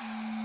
Mm-hmm.